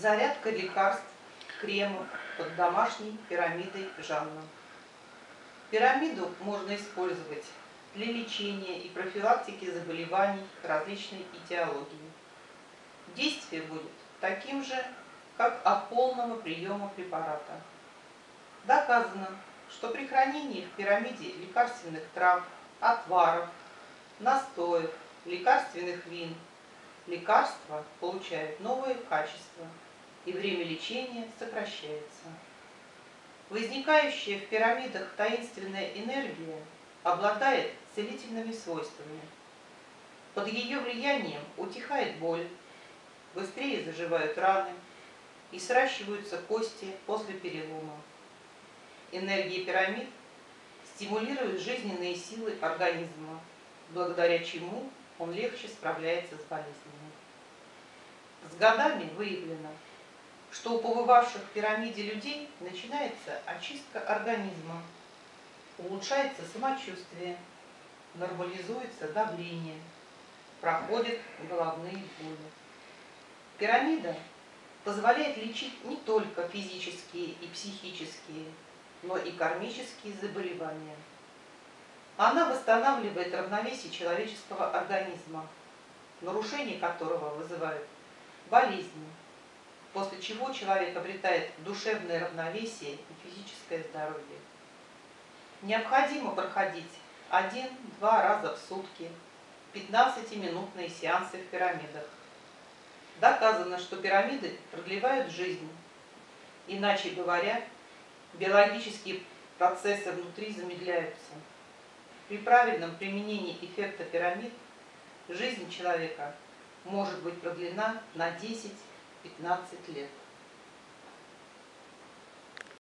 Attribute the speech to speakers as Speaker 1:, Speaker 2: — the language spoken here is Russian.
Speaker 1: Зарядка лекарств, кремов под домашней пирамидой Жанна. Пирамиду можно использовать для лечения и профилактики заболеваний различной этиологии. Действие будет таким же, как от полного приема препарата. Доказано, что при хранении в пирамиде лекарственных трав, отваров, настоев, лекарственных вин, лекарства получают новые качества и время лечения сокращается. Возникающая в пирамидах таинственная энергия обладает целительными свойствами. Под ее влиянием утихает боль, быстрее заживают раны и сращиваются кости после перелома. Энергия пирамид стимулирует жизненные силы организма, благодаря чему он легче справляется с болезнями. С годами выявлено, что у побывавших в пирамиде людей начинается очистка организма, улучшается самочувствие, нормализуется давление, проходят головные боли. Пирамида позволяет лечить не только физические и психические, но и кармические заболевания. Она восстанавливает равновесие человеческого организма, нарушение которого вызывают болезни, после чего человек обретает душевное равновесие и физическое здоровье. Необходимо проходить один-два раза в сутки 15-минутные сеансы в пирамидах. Доказано, что пирамиды продлевают жизнь. Иначе говоря, биологические процессы внутри замедляются. При правильном применении эффекта пирамид жизнь человека может быть продлена на 10-15 лет.